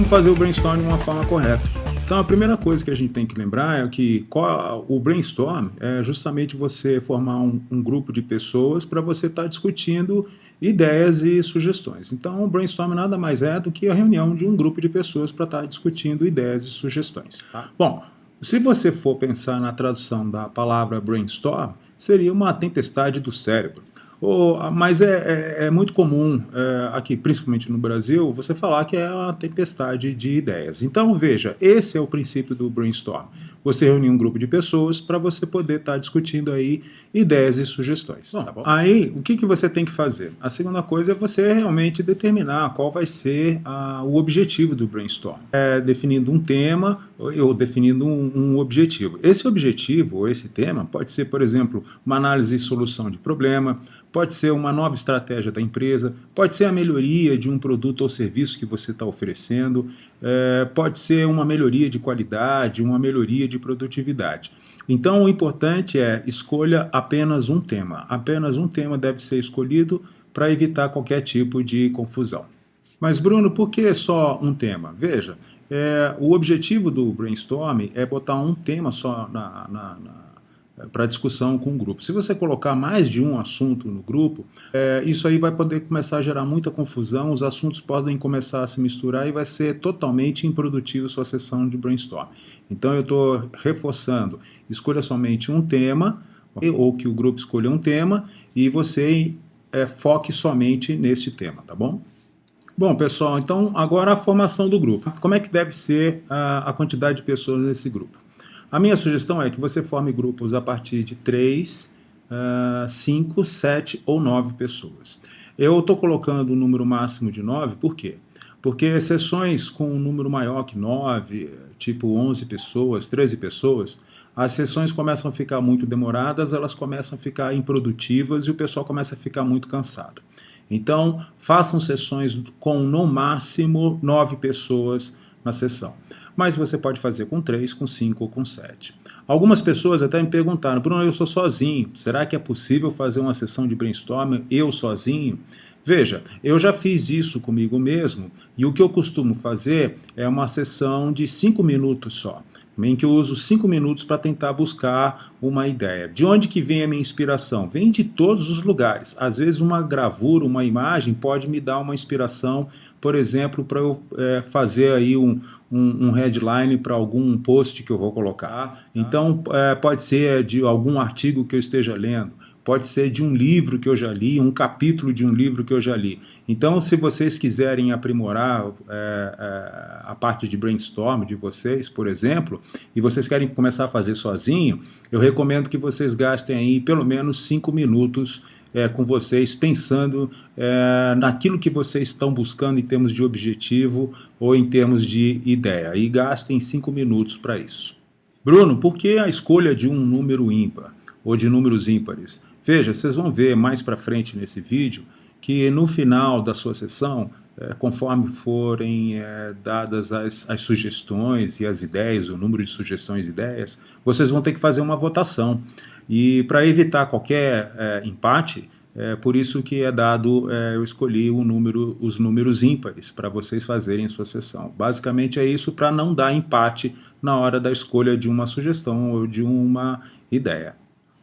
como fazer o brainstorm de uma forma correta. Então a primeira coisa que a gente tem que lembrar é que qual, o brainstorm é justamente você formar um, um grupo de pessoas para você estar tá discutindo ideias e sugestões. Então o brainstorm nada mais é do que a reunião de um grupo de pessoas para estar tá discutindo ideias e sugestões. Tá? Bom, se você for pensar na tradução da palavra brainstorm, seria uma tempestade do cérebro. Oh, mas é, é, é, muito comum é, aqui, principalmente no Brasil, você falar que é uma tempestade de ideias. Então, veja, esse é o princípio do brainstorm. Você reunir um grupo de pessoas para você poder estar tá discutindo aí ideias e sugestões. Bom, tá aí, o que, que você tem que fazer? A segunda coisa é você realmente determinar qual vai ser a, o objetivo do brainstorm. É, definindo um tema ou definindo um, um objetivo. Esse objetivo ou esse tema pode ser, por exemplo, uma análise e solução de problema, pode ser uma nova estratégia da empresa, pode ser a melhoria de um produto ou serviço que você está oferecendo, é, pode ser uma melhoria de qualidade, uma melhoria de produtividade. Então o importante é escolha apenas um tema. Apenas um tema deve ser escolhido para evitar qualquer tipo de confusão. Mas Bruno, por que só um tema? Veja, é, o objetivo do brainstorm é botar um tema só na, na, na para discussão com o grupo. Se você colocar mais de um assunto no grupo, é, isso aí vai poder começar a gerar muita confusão, os assuntos podem começar a se misturar e vai ser totalmente improdutivo sua sessão de brainstorm. Então eu estou reforçando, escolha somente um tema, ou que o grupo escolha um tema, e você é, foque somente nesse tema, tá bom? Bom, pessoal, então agora a formação do grupo. Como é que deve ser a, a quantidade de pessoas nesse grupo? A minha sugestão é que você forme grupos a partir de 3, 5, 7 ou 9 pessoas. Eu estou colocando o um número máximo de 9, por quê? Porque sessões com um número maior que 9, tipo 11 pessoas, 13 pessoas, as sessões começam a ficar muito demoradas, elas começam a ficar improdutivas e o pessoal começa a ficar muito cansado. Então, façam sessões com no máximo 9 pessoas na sessão mas você pode fazer com 3, com 5 ou com 7. Algumas pessoas até me perguntaram, Bruno, eu sou sozinho, será que é possível fazer uma sessão de brainstorming eu sozinho? Veja, eu já fiz isso comigo mesmo e o que eu costumo fazer é uma sessão de 5 minutos só em que eu uso cinco minutos para tentar buscar uma ideia. De onde que vem a minha inspiração? Vem de todos os lugares. Às vezes uma gravura, uma imagem pode me dar uma inspiração, por exemplo, para eu é, fazer aí um, um, um headline para algum post que eu vou colocar. Então é, pode ser de algum artigo que eu esteja lendo pode ser de um livro que eu já li, um capítulo de um livro que eu já li. Então, se vocês quiserem aprimorar é, é, a parte de brainstorm de vocês, por exemplo, e vocês querem começar a fazer sozinho, eu recomendo que vocês gastem aí pelo menos cinco minutos é, com vocês, pensando é, naquilo que vocês estão buscando em termos de objetivo ou em termos de ideia. E gastem cinco minutos para isso. Bruno, por que a escolha de um número ímpar ou de números ímpares? Veja, vocês vão ver mais para frente nesse vídeo que no final da sua sessão, é, conforme forem é, dadas as, as, sugestões e as ideias, o número de sugestões e ideias, vocês vão ter que fazer uma votação. E para evitar qualquer é, empate, é por isso que é dado, é, eu escolhi número, os números ímpares para vocês fazerem sua sessão. Basicamente é isso para não dar empate na hora da escolha de uma sugestão ou de uma ideia.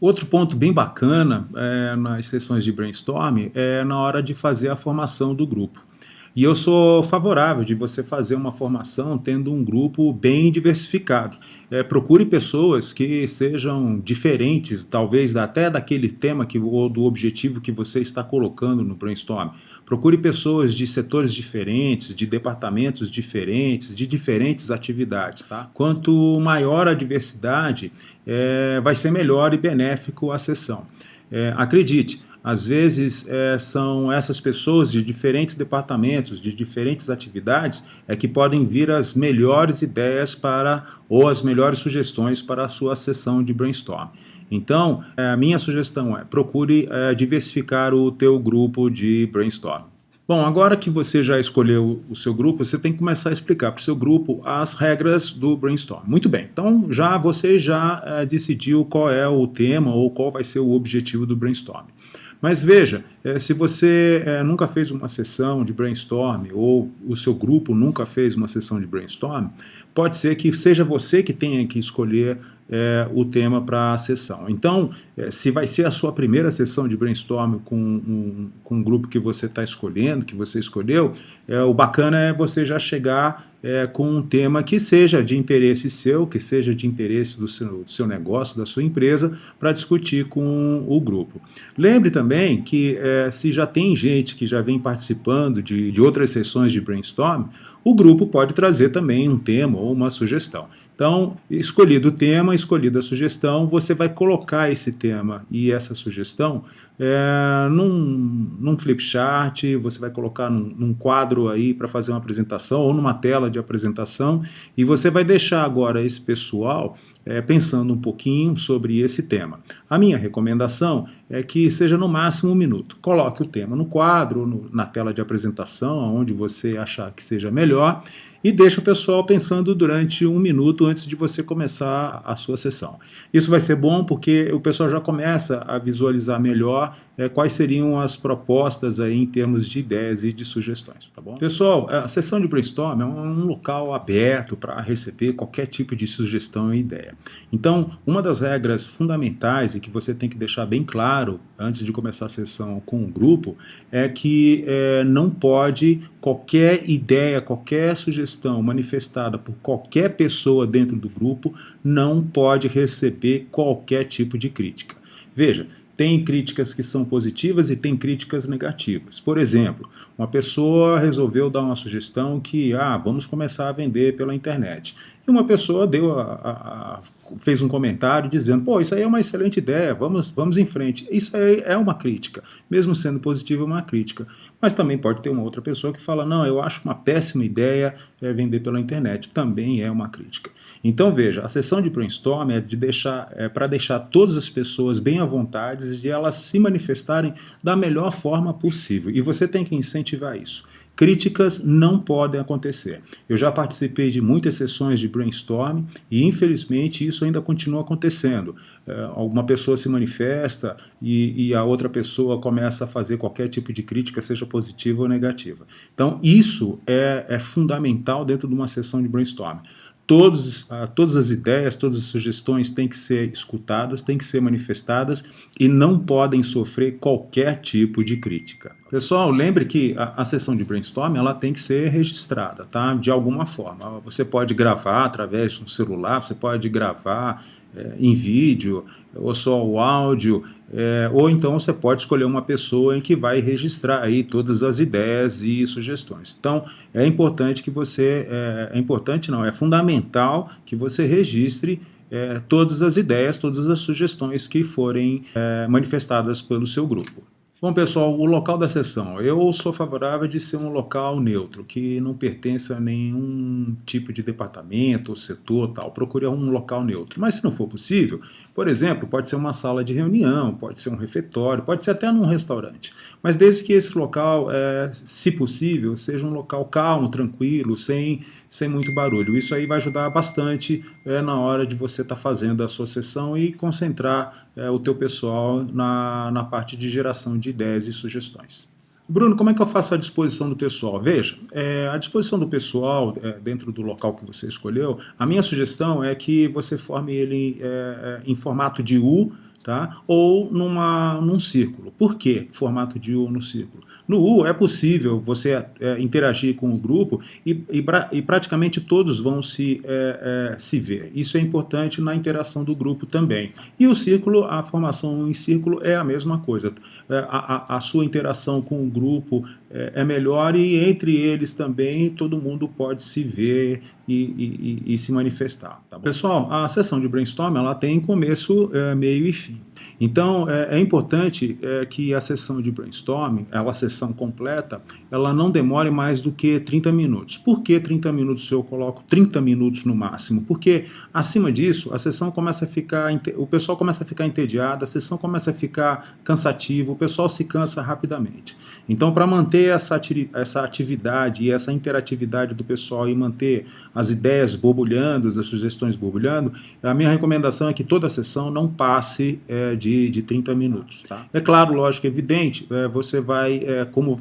Outro ponto bem bacana é, nas sessões de brainstorm é na hora de fazer a formação do grupo. E eu sou favorável de você fazer uma formação tendo um grupo bem diversificado. É, procure pessoas que sejam diferentes, talvez até daquele tema que, ou do objetivo que você está colocando no brainstorm. Procure pessoas de setores diferentes, de departamentos diferentes, de diferentes atividades. Tá? Quanto maior a diversidade, é, vai ser melhor e benéfico a sessão. É, acredite, às vezes é, são essas pessoas de diferentes departamentos, de diferentes atividades, é que podem vir as melhores ideias para, ou as melhores sugestões para a sua sessão de brainstorm. Então, é, a minha sugestão é, procure é, diversificar o teu grupo de brainstorm. Bom, agora que você já escolheu o seu grupo, você tem que começar a explicar para o seu grupo as regras do brainstorm. Muito bem, então já você já é, decidiu qual é o tema ou qual vai ser o objetivo do brainstorm. Mas veja, é, se você é, nunca fez uma sessão de brainstorm ou o seu grupo nunca fez uma sessão de brainstorm, pode ser que seja você que tenha que escolher é, o tema para a sessão. Então, é, se vai ser a sua primeira sessão de brainstorm com um, com um grupo que você está escolhendo, que você escolheu, é, o bacana é você já chegar é, com um tema que seja de interesse seu, que seja de interesse do seu, do seu negócio, da sua empresa, para discutir com o grupo. Lembre também que é, se já tem gente que já vem participando de, de outras sessões de brainstorm, o grupo pode trazer também um tema ou uma sugestão. Então, escolhido o tema, escolhida a sugestão, você vai colocar esse tema e essa sugestão é, num, num flip chart, você vai colocar num, num quadro aí para fazer uma apresentação ou numa tela de apresentação e você vai deixar agora esse pessoal é, pensando um pouquinho sobre esse tema. A minha recomendação é que seja no máximo um minuto. Coloque o tema no quadro, no, na tela de apresentação, onde você achar que seja melhor, e deixa o pessoal pensando durante um minuto antes de você começar a sua sessão. Isso vai ser bom porque o pessoal já começa a visualizar melhor é, quais seriam as propostas aí em termos de ideias e de sugestões, tá bom? Pessoal, a sessão de brainstorm é um local aberto para receber qualquer tipo de sugestão e ideia. Então, uma das regras fundamentais e que você tem que deixar bem claro antes de começar a sessão com o grupo é que é, não pode qualquer ideia, qualquer sugestão manifestada por qualquer pessoa dentro do grupo não pode receber qualquer tipo de crítica. Veja, tem críticas que são positivas e tem críticas negativas. Por exemplo, uma pessoa resolveu dar uma sugestão que, ah, vamos começar a vender pela internet. E uma pessoa deu a, a, a, fez um comentário dizendo, pô, isso aí é uma excelente ideia, vamos, vamos em frente. Isso aí é uma crítica, mesmo sendo positiva, é uma crítica. Mas também pode ter uma outra pessoa que fala, não, eu acho uma péssima ideia é, vender pela internet. Também é uma crítica. Então veja, a sessão de brainstorm é, de deixar, é para deixar todas as pessoas bem à vontade e elas se manifestarem da melhor forma possível. E você tem que incentivar isso. Críticas não podem acontecer. Eu já participei de muitas sessões de brainstorm e, infelizmente, isso ainda continua acontecendo. É, alguma pessoa se manifesta e, e, a outra pessoa começa a fazer qualquer tipo de crítica, seja positiva ou negativa. Então, isso é, é fundamental dentro de uma sessão de brainstorm todos, uh, todas as ideias, todas as sugestões têm que ser escutadas, têm que ser manifestadas e não podem sofrer qualquer tipo de crítica. Pessoal, lembre que a, a sessão de brainstorm ela tem que ser registrada, tá? De alguma forma. Você pode gravar através de um celular, você pode gravar é, em vídeo, ou só o áudio, é, ou então você pode escolher uma pessoa em que vai registrar aí todas as ideias e sugestões. Então, é importante que você, é, é importante não, é fundamental que você registre todas as ideias, todas as sugestões que forem manifestadas pelo seu grupo. Bom, pessoal, o local da sessão. Eu sou favorável de ser um local neutro, que não pertence a nenhum tipo de departamento ou setor tal. Procure um local neutro. Mas se não for possível, por exemplo, pode ser uma sala de reunião, pode ser um refeitório, pode ser até num restaurante. Mas desde que esse local, é, se possível, seja um local calmo, tranquilo, sem, sem muito barulho. Isso aí vai ajudar bastante é, na hora de você estar tá fazendo a sua sessão e concentrar é, o teu pessoal na, na parte de geração de ideias e sugestões. Bruno, como é que eu faço a disposição do pessoal? Veja, é, a disposição do pessoal é, dentro do local que você escolheu, a minha sugestão é que você forme ele é, é em formato de U, tá? ou numa, num círculo. Por que formato de U no círculo? No U é possível você é, interagir com o grupo e, e, e, praticamente todos vão se, é, é, se ver. Isso é importante na interação do grupo também. E o círculo, a formação em círculo é a mesma coisa. É, a, a, a, sua interação com o grupo é, é, melhor e entre eles também todo mundo pode se ver e, e se manifestar. Tá Pessoal, a sessão de brainstorm ela tem começo, é, meio e fim. Então, é, é importante é, que a sessão de brainstorming, a sessão completa, ela não demore mais do que 30 minutos. Por que 30 minutos eu coloco 30 minutos no máximo? Porque, acima disso, a sessão começa a ficar, o pessoal começa a ficar entediado, a sessão começa a ficar cansativa, o pessoal se cansa rapidamente. Então, para manter essa, essa atividade e essa interatividade do pessoal e manter as ideias borbulhando, as sugestões borbulhando, a minha recomendação é que toda a sessão não passe é, de de, de 30 minutos. Tá? É claro, lógico, evidente, é, você vai, é, como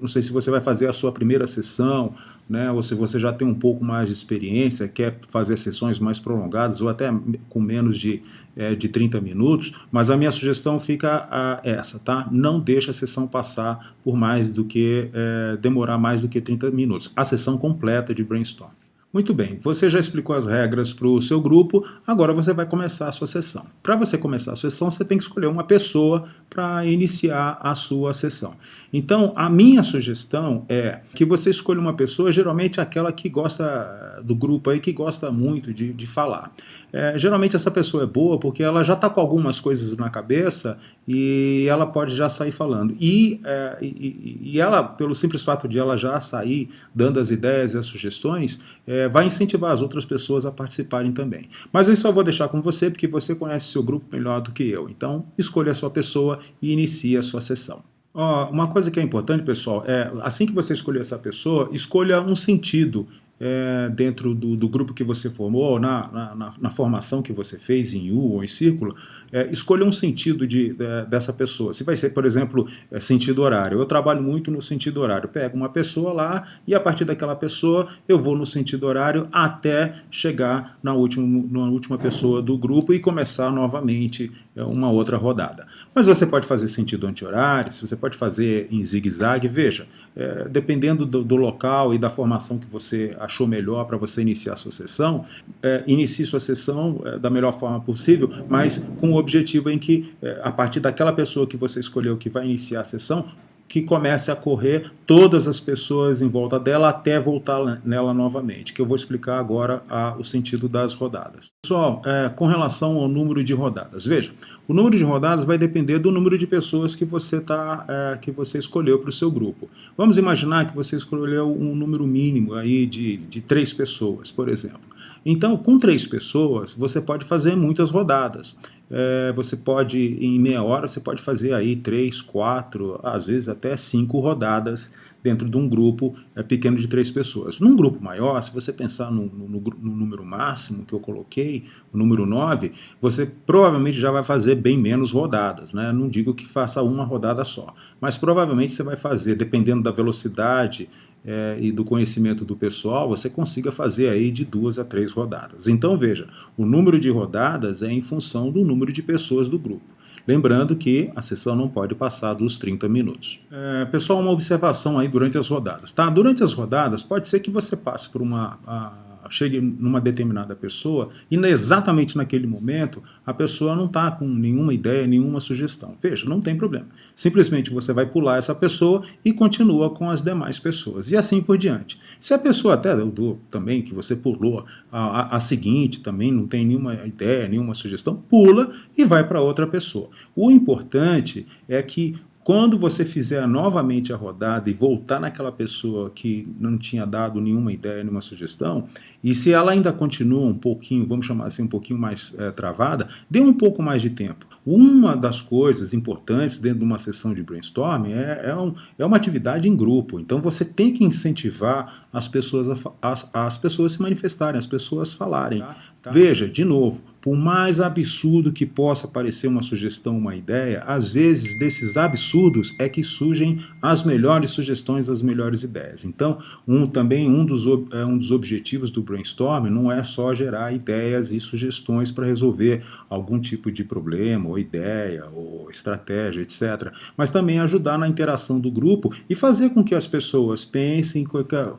não sei se você vai fazer a sua primeira sessão, né, ou se você já tem um pouco mais de experiência, quer fazer sessões mais prolongadas, ou até com menos de, é, de 30 minutos, mas a minha sugestão fica a, essa, tá? Não deixe a sessão passar por mais do que, é, demorar mais do que 30 minutos. A sessão completa de brainstorm. Muito bem, você já explicou as regras para o seu grupo, agora você vai começar a sua sessão. Para você começar a sessão, você tem que escolher uma pessoa para iniciar a sua sessão. Então, a minha sugestão é que você escolha uma pessoa, geralmente aquela que gosta do grupo aí, que gosta muito de, de falar. É, geralmente essa pessoa é boa porque ela já está com algumas coisas na cabeça e ela pode já sair falando. E, é, e, e, ela, pelo simples fato de ela já sair dando as ideias e as sugestões, é, vai incentivar as outras pessoas a participarem também. Mas eu só vou deixar com você porque você conhece seu grupo melhor do que eu. Então, escolha a sua pessoa e inicie a sua sessão. Oh, uma coisa que é importante, pessoal, é assim que você escolher essa pessoa, escolha um sentido é, dentro do, do, grupo que você formou, na, na, na, formação que você fez em U ou em círculo, é, escolha um sentido de, de, dessa pessoa. Se vai ser, por exemplo, é, sentido horário. Eu trabalho muito no sentido horário. Pego uma pessoa lá e a partir daquela pessoa eu vou no sentido horário até chegar na última, na última pessoa do grupo e começar novamente é, uma outra rodada. Mas você pode fazer sentido anti-horário, você pode fazer em zigue-zague. Veja, é, dependendo do, do local e da formação que você achou melhor para você iniciar a sua sessão, é, inicie sua sessão é, da melhor forma possível, mas com o objetivo em que, é, a partir daquela pessoa que você escolheu que vai iniciar a sessão, que comece a correr todas as pessoas em volta dela até voltar nela novamente, que eu vou explicar agora a, o sentido das rodadas. Pessoal, é, com relação ao número de rodadas, veja, o número de rodadas vai depender do número de pessoas que você, tá, é, que você escolheu para o seu grupo. Vamos imaginar que você escolheu um número mínimo aí de, de três pessoas, por exemplo. Então, com três pessoas, você pode fazer muitas rodadas é, você pode, em meia hora, você pode fazer aí três, quatro, às vezes até cinco rodadas dentro de um grupo é, pequeno de três pessoas. Num grupo maior, se você pensar no, no, no, número máximo que eu coloquei, o número 9, você provavelmente já vai fazer bem menos rodadas. Né? Não digo que faça uma rodada só, mas provavelmente você vai fazer, dependendo da velocidade é, e do conhecimento do pessoal, você consiga fazer aí de duas a três rodadas. Então veja, o número de rodadas é em função do número de pessoas do grupo. Lembrando que a sessão não pode passar dos 30 minutos. É, pessoal, uma observação aí durante as rodadas. Tá? Durante as rodadas, pode ser que você passe por uma... A, chegue numa determinada pessoa e exatamente naquele momento a pessoa não está com nenhuma ideia, nenhuma sugestão. Veja, não tem problema. Simplesmente você vai pular essa pessoa e continua com as demais pessoas. E assim por diante. Se a pessoa até do, também que você pulou a, a, a seguinte também não tem nenhuma ideia, nenhuma sugestão, pula e vai para outra pessoa. O importante é que quando você fizer novamente a rodada e voltar naquela pessoa que não tinha dado nenhuma ideia, nenhuma sugestão, e se ela ainda continua um pouquinho, vamos chamar assim, um pouquinho mais é, travada, dê um pouco mais de tempo. Uma das coisas importantes dentro de uma sessão de brainstorming é, é, um, é uma atividade em grupo. Então você tem que incentivar as pessoas a, as, as pessoas se manifestarem, as pessoas falarem. Tá, tá. Veja, de novo, por mais absurdo que possa parecer uma sugestão, uma ideia, às vezes desses absurdos é que surgem as melhores sugestões, as melhores ideias. Então, um, também um dos, é, um dos objetivos do brainstorming não é só gerar ideias e sugestões para resolver algum tipo de problema, ou ideia, ou estratégia, etc. Mas também ajudar na interação do grupo e fazer com que as pessoas pensem,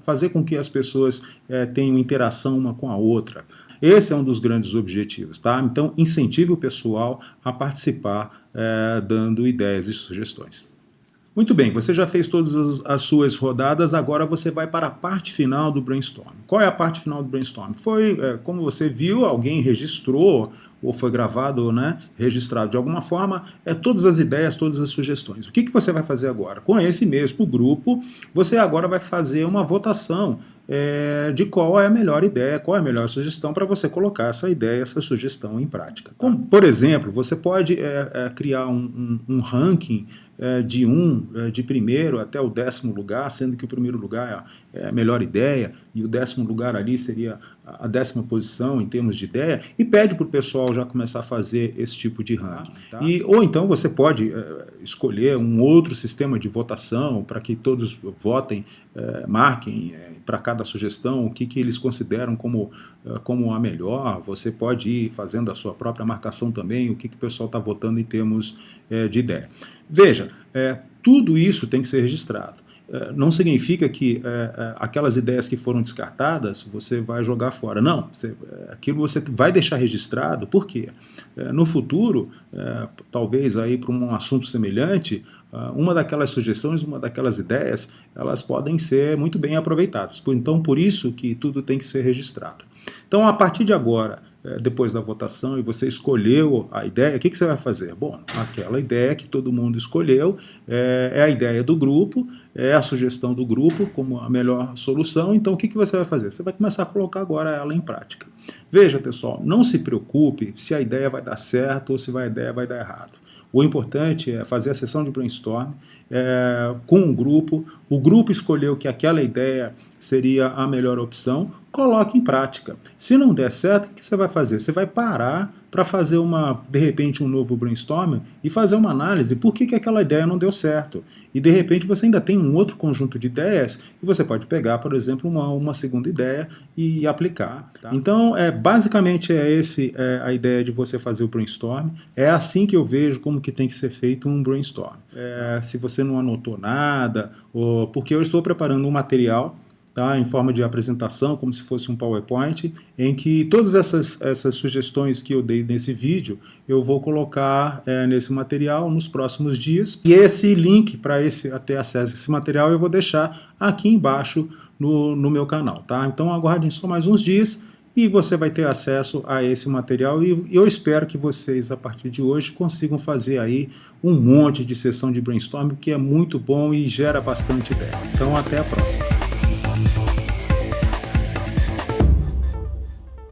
fazer com que as pessoas é, tenham interação uma com a outra. Esse é um dos grandes objetivos, tá? Então, incentive o pessoal a participar é, dando ideias e sugestões. Muito bem, você já fez todas as suas rodadas, agora você vai para a parte final do brainstorm. Qual é a parte final do brainstorm? Foi, é, como você viu, alguém registrou ou foi gravado, né, registrado de alguma forma, é todas as ideias, todas as sugestões. O que, que você vai fazer agora? Com esse mesmo grupo, você agora vai fazer uma votação é, de qual é a melhor ideia, qual é a melhor sugestão para você colocar essa ideia, essa sugestão em prática. Como, por exemplo, você pode é, é, criar um, um, um ranking de um, é, de primeiro até o décimo lugar, sendo que o primeiro lugar é, é a melhor ideia e o décimo lugar ali seria a décima posição em termos de ideia, e pede para o pessoal já começar a fazer esse tipo de ranking. Tá? E, ou então você pode é, escolher um outro sistema de votação para que todos votem, é, marquem é, para cada sugestão o que, que eles consideram como, como a melhor. Você pode ir fazendo a sua própria marcação também, o que, que o pessoal está votando em termos de ideia. Veja, tudo isso tem que ser registrado. É, não significa que é, é, aquelas ideias que foram descartadas você vai jogar fora. Não, você, aquilo você vai deixar registrado, por quê? no futuro, talvez aí para um assunto semelhante, uma daquelas sugestões, uma daquelas ideias, elas podem ser muito bem aproveitadas. Então, por isso que tudo tem que ser registrado. Então, a partir de agora, depois da votação e você escolheu a ideia, o que, que você vai fazer? Bom, aquela ideia que todo mundo escolheu é, é, a ideia do grupo, é a sugestão do grupo como a melhor solução, então o que, que você vai fazer? Você vai começar a colocar agora ela em prática. Veja, pessoal, não se preocupe se a ideia vai dar certo ou se a ideia vai dar errado. O importante é fazer a sessão de brainstorm é, com um grupo, o grupo escolheu que aquela ideia seria a melhor opção, coloque em prática. Se não der certo, o que você vai fazer? Você vai parar para fazer uma, de repente, um novo brainstorm e fazer uma análise por que, que aquela ideia não deu certo. E de repente você ainda tem um outro conjunto de ideias e você pode pegar, por exemplo, uma, uma segunda ideia e aplicar. Tá? Então, é, basicamente é esse é, a ideia de você fazer o brainstorm. É assim que eu vejo como que tem que ser feito um brainstorm. É, se você não anotou nada, ou, porque eu estou preparando um material tá, em forma de apresentação, como se fosse um PowerPoint, em que todas essas, essas sugestões que eu dei nesse vídeo, eu vou colocar é, nesse material nos próximos dias. E esse link para ter acesso a esse material eu vou deixar aqui embaixo no, no meu canal. Tá? Então aguardem só mais uns dias e você vai ter acesso a esse material e eu espero que vocês, a partir de hoje, consigam fazer aí um monte de sessão de brainstorming que é muito bom e gera bastante ideia. Então até a próxima.